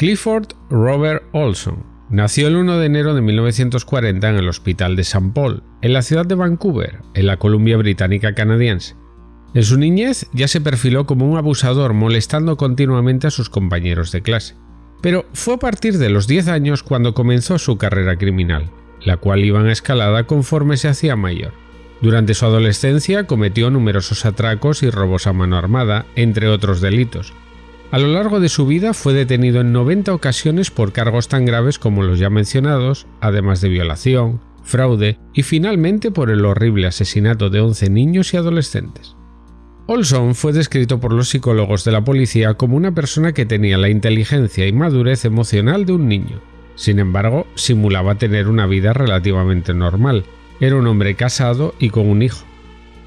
Clifford Robert Olson nació el 1 de enero de 1940 en el Hospital de St. Paul, en la ciudad de Vancouver, en la Columbia Británica canadiense. En su niñez ya se perfiló como un abusador molestando continuamente a sus compañeros de clase. Pero fue a partir de los 10 años cuando comenzó su carrera criminal, la cual iba en escalada conforme se hacía mayor. Durante su adolescencia cometió numerosos atracos y robos a mano armada, entre otros delitos. A lo largo de su vida fue detenido en 90 ocasiones por cargos tan graves como los ya mencionados, además de violación, fraude y finalmente por el horrible asesinato de 11 niños y adolescentes. Olson fue descrito por los psicólogos de la policía como una persona que tenía la inteligencia y madurez emocional de un niño. Sin embargo, simulaba tener una vida relativamente normal, era un hombre casado y con un hijo.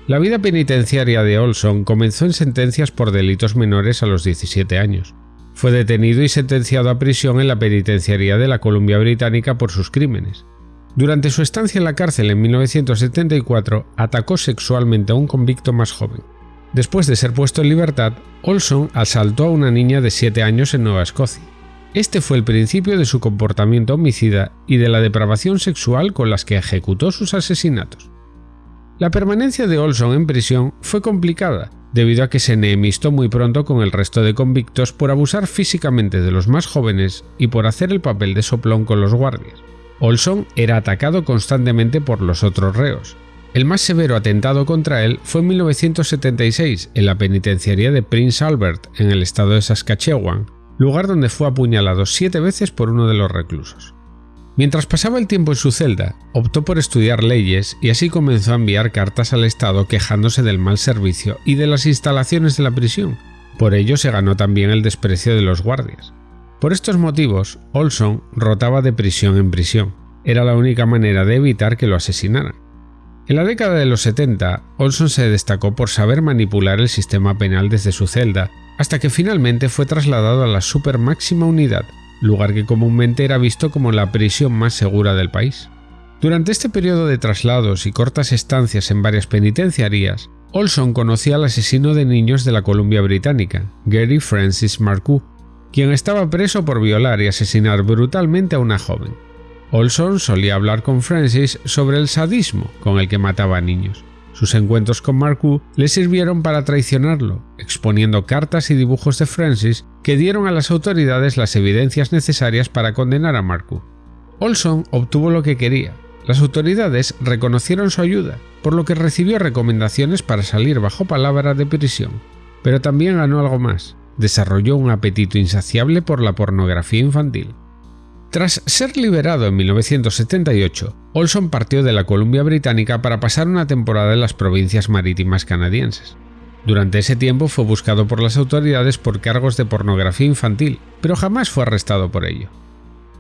La vida penitenciaria de Olson comenzó en sentencias por delitos menores a los 17 años. Fue detenido y sentenciado a prisión en la penitenciaría de la Columbia Británica por sus crímenes. Durante su estancia en la cárcel en 1974, atacó sexualmente a un convicto más joven. Después de ser puesto en libertad, Olson asaltó a una niña de 7 años en Nueva Escocia. Este fue el principio de su comportamiento homicida y de la depravación sexual con las que ejecutó sus asesinatos. La permanencia de Olson en prisión fue complicada, debido a que se enemistó muy pronto con el resto de convictos por abusar físicamente de los más jóvenes y por hacer el papel de soplón con los guardias. Olson era atacado constantemente por los otros reos. El más severo atentado contra él fue en 1976 en la penitenciaría de Prince Albert, en el estado de Saskatchewan, lugar donde fue apuñalado siete veces por uno de los reclusos. Mientras pasaba el tiempo en su celda, optó por estudiar leyes y así comenzó a enviar cartas al Estado quejándose del mal servicio y de las instalaciones de la prisión. Por ello se ganó también el desprecio de los guardias. Por estos motivos, Olson rotaba de prisión en prisión. Era la única manera de evitar que lo asesinaran. En la década de los 70, Olson se destacó por saber manipular el sistema penal desde su celda hasta que finalmente fue trasladado a la Super Máxima Unidad, lugar que comúnmente era visto como la prisión más segura del país. Durante este periodo de traslados y cortas estancias en varias penitenciarías, Olson conocía al asesino de niños de la Columbia Británica, Gary Francis Marcoux, quien estaba preso por violar y asesinar brutalmente a una joven. Olson solía hablar con Francis sobre el sadismo con el que mataba a niños. Sus encuentros con Marcoux le sirvieron para traicionarlo, exponiendo cartas y dibujos de Francis que dieron a las autoridades las evidencias necesarias para condenar a Marcoux. Olson obtuvo lo que quería. Las autoridades reconocieron su ayuda, por lo que recibió recomendaciones para salir bajo palabra de prisión. Pero también ganó algo más. Desarrolló un apetito insaciable por la pornografía infantil. Tras ser liberado en 1978, Olson partió de la Columbia Británica para pasar una temporada en las provincias marítimas canadienses. Durante ese tiempo fue buscado por las autoridades por cargos de pornografía infantil, pero jamás fue arrestado por ello.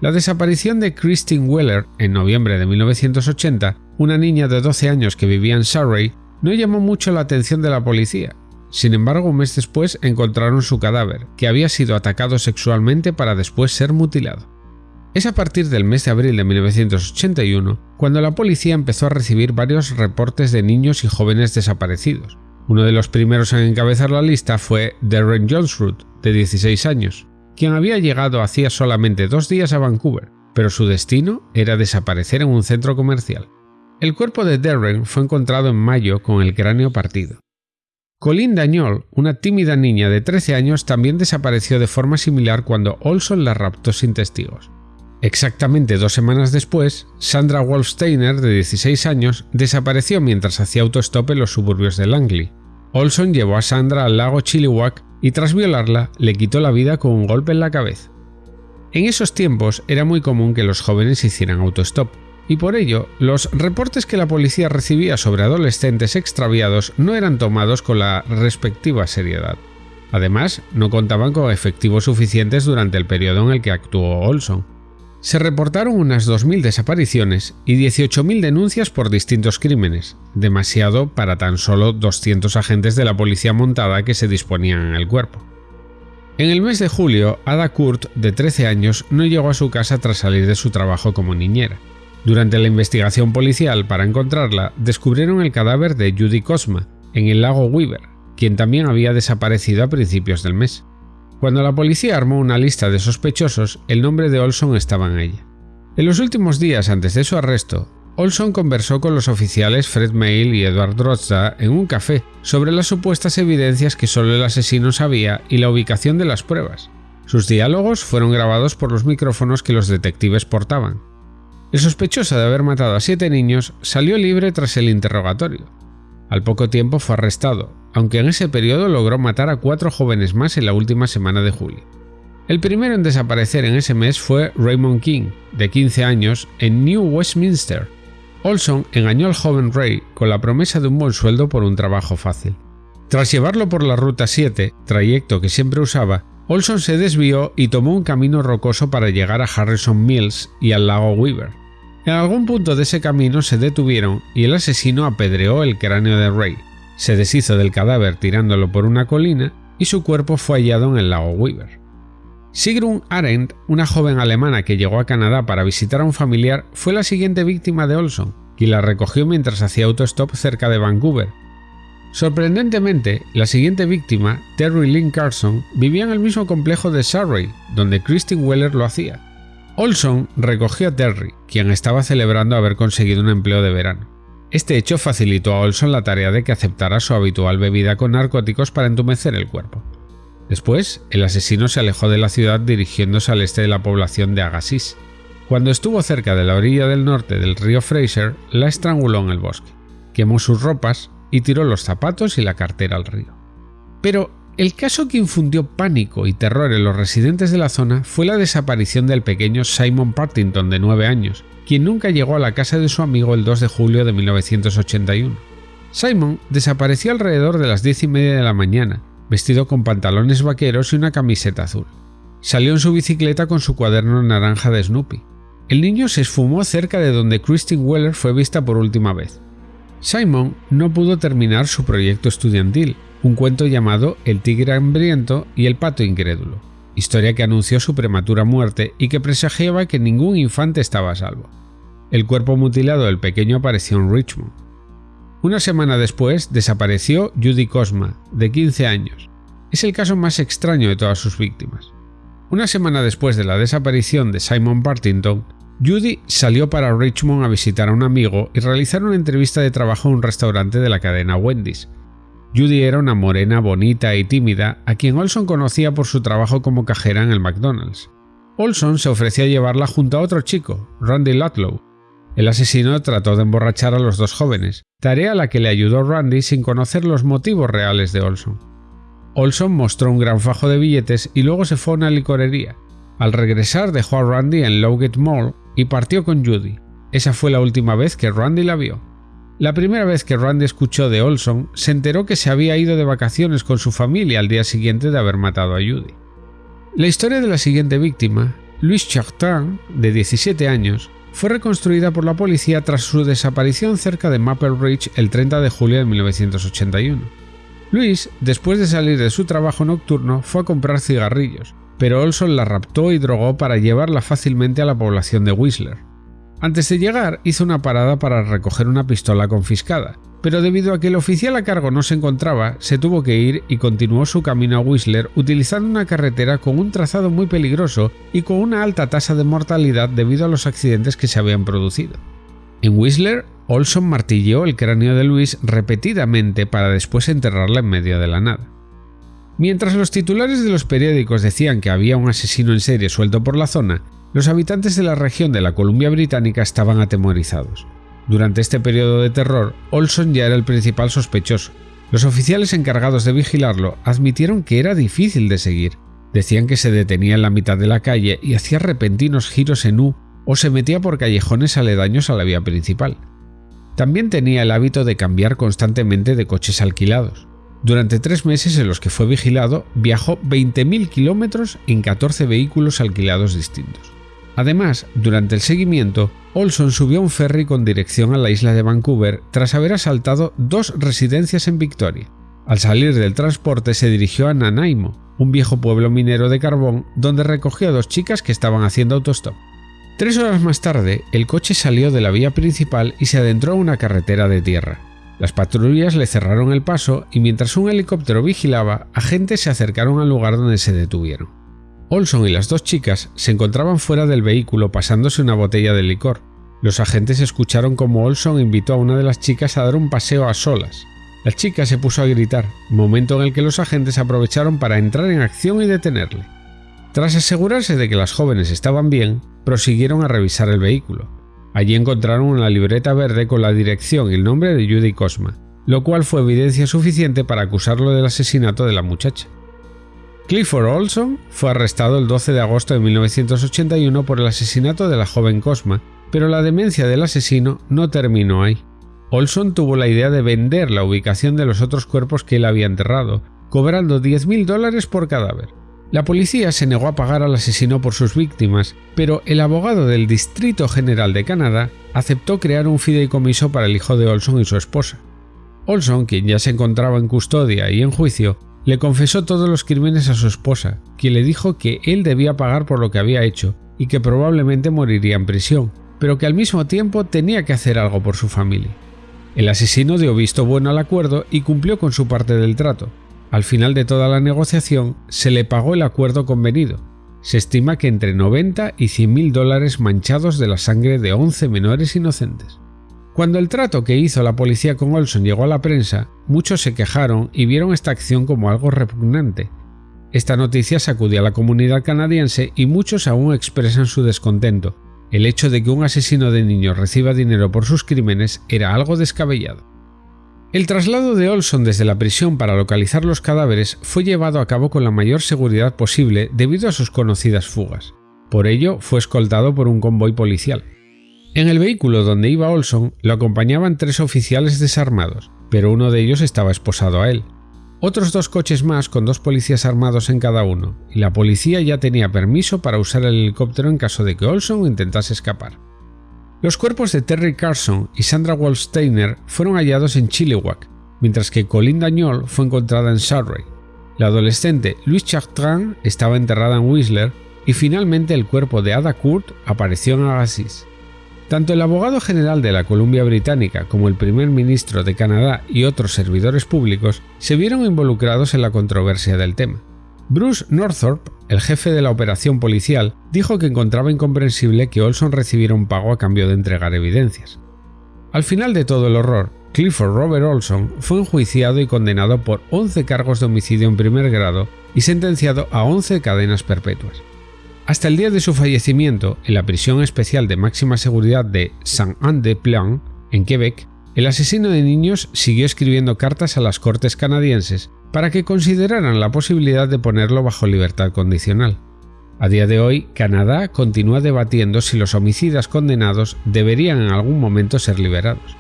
La desaparición de Christine Weller en noviembre de 1980, una niña de 12 años que vivía en Surrey, no llamó mucho la atención de la policía. Sin embargo, un mes después encontraron su cadáver, que había sido atacado sexualmente para después ser mutilado. Es a partir del mes de abril de 1981 cuando la policía empezó a recibir varios reportes de niños y jóvenes desaparecidos. Uno de los primeros en encabezar la lista fue Darren Johnsruth, de 16 años, quien había llegado hacía solamente dos días a Vancouver, pero su destino era desaparecer en un centro comercial. El cuerpo de Darren fue encontrado en mayo con el cráneo partido. Colin Dañol, una tímida niña de 13 años, también desapareció de forma similar cuando Olson la raptó sin testigos. Exactamente dos semanas después, Sandra Wolfsteiner, de 16 años, desapareció mientras hacía autostop en los suburbios de Langley. Olson llevó a Sandra al lago Chilliwack y tras violarla le quitó la vida con un golpe en la cabeza. En esos tiempos era muy común que los jóvenes hicieran autostop, y por ello los reportes que la policía recibía sobre adolescentes extraviados no eran tomados con la respectiva seriedad. Además, no contaban con efectivos suficientes durante el periodo en el que actuó Olson. Se reportaron unas 2.000 desapariciones y 18.000 denuncias por distintos crímenes, demasiado para tan solo 200 agentes de la policía montada que se disponían en el cuerpo. En el mes de julio, Ada Kurt, de 13 años, no llegó a su casa tras salir de su trabajo como niñera. Durante la investigación policial para encontrarla, descubrieron el cadáver de Judy Cosma, en el lago Weaver, quien también había desaparecido a principios del mes. Cuando la policía armó una lista de sospechosos, el nombre de Olson estaba en ella. En los últimos días antes de su arresto, Olson conversó con los oficiales Fred Mail y Edward Drozda en un café sobre las supuestas evidencias que solo el asesino sabía y la ubicación de las pruebas. Sus diálogos fueron grabados por los micrófonos que los detectives portaban. El sospechoso de haber matado a siete niños salió libre tras el interrogatorio. Al poco tiempo fue arrestado, aunque en ese periodo logró matar a cuatro jóvenes más en la última semana de julio. El primero en desaparecer en ese mes fue Raymond King, de 15 años, en New Westminster, Olson engañó al joven Ray con la promesa de un buen sueldo por un trabajo fácil. Tras llevarlo por la Ruta 7, trayecto que siempre usaba, Olson se desvió y tomó un camino rocoso para llegar a Harrison Mills y al lago Weaver. En algún punto de ese camino se detuvieron y el asesino apedreó el cráneo de Ray, se deshizo del cadáver tirándolo por una colina y su cuerpo fue hallado en el lago Weaver. Sigrun Arendt, una joven alemana que llegó a Canadá para visitar a un familiar, fue la siguiente víctima de Olson, quien la recogió mientras hacía autostop cerca de Vancouver. Sorprendentemente, la siguiente víctima, Terry Lynn Carson, vivía en el mismo complejo de Surrey, donde Christine Weller lo hacía. Olson recogió a Terry, quien estaba celebrando haber conseguido un empleo de verano. Este hecho facilitó a Olson la tarea de que aceptara su habitual bebida con narcóticos para entumecer el cuerpo. Después, el asesino se alejó de la ciudad dirigiéndose al este de la población de Agassiz. Cuando estuvo cerca de la orilla del norte del río Fraser, la estranguló en el bosque, quemó sus ropas y tiró los zapatos y la cartera al río. Pero el caso que infundió pánico y terror en los residentes de la zona fue la desaparición del pequeño Simon Partington de 9 años, quien nunca llegó a la casa de su amigo el 2 de julio de 1981. Simon desapareció alrededor de las diez y media de la mañana vestido con pantalones vaqueros y una camiseta azul. Salió en su bicicleta con su cuaderno naranja de Snoopy. El niño se esfumó cerca de donde Christine Weller fue vista por última vez. Simon no pudo terminar su proyecto estudiantil, un cuento llamado El tigre hambriento y el pato incrédulo, historia que anunció su prematura muerte y que presagiaba que ningún infante estaba a salvo. El cuerpo mutilado del pequeño apareció en Richmond. Una semana después desapareció Judy Cosma, de 15 años. Es el caso más extraño de todas sus víctimas. Una semana después de la desaparición de Simon Partington, Judy salió para Richmond a visitar a un amigo y realizar una entrevista de trabajo en un restaurante de la cadena Wendy's. Judy era una morena bonita y tímida a quien Olson conocía por su trabajo como cajera en el McDonald's. Olson se ofreció a llevarla junto a otro chico, Randy Ludlow, el asesino trató de emborrachar a los dos jóvenes, tarea a la que le ayudó Randy sin conocer los motivos reales de Olson. Olson mostró un gran fajo de billetes y luego se fue a una licorería. Al regresar dejó a Randy en Lowgate Mall y partió con Judy. Esa fue la última vez que Randy la vio. La primera vez que Randy escuchó de Olson, se enteró que se había ido de vacaciones con su familia al día siguiente de haber matado a Judy. La historia de la siguiente víctima, Louis Chartin, de 17 años, fue reconstruida por la policía tras su desaparición cerca de Maple Ridge el 30 de julio de 1981. Luis, después de salir de su trabajo nocturno, fue a comprar cigarrillos, pero Olson la raptó y drogó para llevarla fácilmente a la población de Whistler. Antes de llegar, hizo una parada para recoger una pistola confiscada, pero debido a que el oficial a cargo no se encontraba, se tuvo que ir y continuó su camino a Whistler utilizando una carretera con un trazado muy peligroso y con una alta tasa de mortalidad debido a los accidentes que se habían producido. En Whistler, Olson martilleó el cráneo de Luis repetidamente para después enterrarla en medio de la nada. Mientras los titulares de los periódicos decían que había un asesino en serie suelto por la zona, los habitantes de la región de la Columbia Británica estaban atemorizados. Durante este periodo de terror, Olson ya era el principal sospechoso. Los oficiales encargados de vigilarlo admitieron que era difícil de seguir. Decían que se detenía en la mitad de la calle y hacía repentinos giros en U o se metía por callejones aledaños a la vía principal. También tenía el hábito de cambiar constantemente de coches alquilados. Durante tres meses en los que fue vigilado, viajó 20.000 kilómetros en 14 vehículos alquilados distintos. Además, durante el seguimiento, Olson subió a un ferry con dirección a la isla de Vancouver tras haber asaltado dos residencias en Victoria. Al salir del transporte se dirigió a Nanaimo, un viejo pueblo minero de carbón donde recogió a dos chicas que estaban haciendo autostop. Tres horas más tarde, el coche salió de la vía principal y se adentró a una carretera de tierra. Las patrullas le cerraron el paso y mientras un helicóptero vigilaba, agentes se acercaron al lugar donde se detuvieron. Olson y las dos chicas se encontraban fuera del vehículo pasándose una botella de licor. Los agentes escucharon como Olson invitó a una de las chicas a dar un paseo a solas. La chica se puso a gritar, momento en el que los agentes aprovecharon para entrar en acción y detenerle. Tras asegurarse de que las jóvenes estaban bien, prosiguieron a revisar el vehículo. Allí encontraron una libreta verde con la dirección y el nombre de Judy Cosma, lo cual fue evidencia suficiente para acusarlo del asesinato de la muchacha. Clifford Olson fue arrestado el 12 de agosto de 1981 por el asesinato de la joven Cosma, pero la demencia del asesino no terminó ahí. Olson tuvo la idea de vender la ubicación de los otros cuerpos que él había enterrado, cobrando 10.000 dólares por cadáver. La policía se negó a pagar al asesino por sus víctimas, pero el abogado del Distrito General de Canadá aceptó crear un fideicomiso para el hijo de Olson y su esposa. Olson, quien ya se encontraba en custodia y en juicio, le confesó todos los crímenes a su esposa, quien le dijo que él debía pagar por lo que había hecho y que probablemente moriría en prisión, pero que al mismo tiempo tenía que hacer algo por su familia. El asesino dio visto bueno al acuerdo y cumplió con su parte del trato. Al final de toda la negociación se le pagó el acuerdo convenido. Se estima que entre 90 y 100 mil dólares manchados de la sangre de 11 menores inocentes. Cuando el trato que hizo la policía con Olson llegó a la prensa, muchos se quejaron y vieron esta acción como algo repugnante. Esta noticia sacudió a la comunidad canadiense y muchos aún expresan su descontento, el hecho de que un asesino de niños reciba dinero por sus crímenes era algo descabellado. El traslado de Olson desde la prisión para localizar los cadáveres fue llevado a cabo con la mayor seguridad posible debido a sus conocidas fugas. Por ello, fue escoltado por un convoy policial. En el vehículo donde iba Olson lo acompañaban tres oficiales desarmados, pero uno de ellos estaba esposado a él. Otros dos coches más con dos policías armados en cada uno, y la policía ya tenía permiso para usar el helicóptero en caso de que Olson intentase escapar. Los cuerpos de Terry Carson y Sandra Wallsteiner fueron hallados en Chilliwack, mientras que Colin Dañol fue encontrada en Surrey. La adolescente Louise Chartrand estaba enterrada en Whistler y finalmente el cuerpo de Ada Kurt apareció en Agassiz. Tanto el abogado general de la Columbia Británica como el primer ministro de Canadá y otros servidores públicos se vieron involucrados en la controversia del tema. Bruce Northorpe, el jefe de la operación policial, dijo que encontraba incomprensible que Olson recibiera un pago a cambio de entregar evidencias. Al final de todo el horror, Clifford Robert Olson fue enjuiciado y condenado por 11 cargos de homicidio en primer grado y sentenciado a 11 cadenas perpetuas. Hasta el día de su fallecimiento, en la prisión especial de máxima seguridad de Saint-Anne-de-Plan, en Quebec, el asesino de niños siguió escribiendo cartas a las cortes canadienses para que consideraran la posibilidad de ponerlo bajo libertad condicional. A día de hoy, Canadá continúa debatiendo si los homicidas condenados deberían en algún momento ser liberados.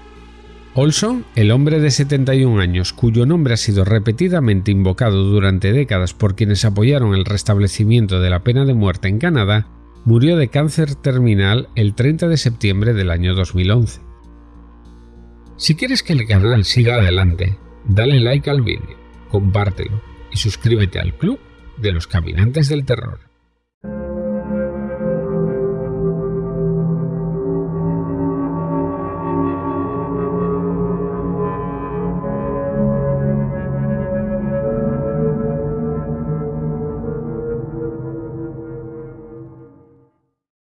Olson, el hombre de 71 años cuyo nombre ha sido repetidamente invocado durante décadas por quienes apoyaron el restablecimiento de la pena de muerte en Canadá, murió de cáncer terminal el 30 de septiembre del año 2011. Si quieres que el canal siga adelante, dale like al vídeo, compártelo y suscríbete al Club de los Caminantes del Terror.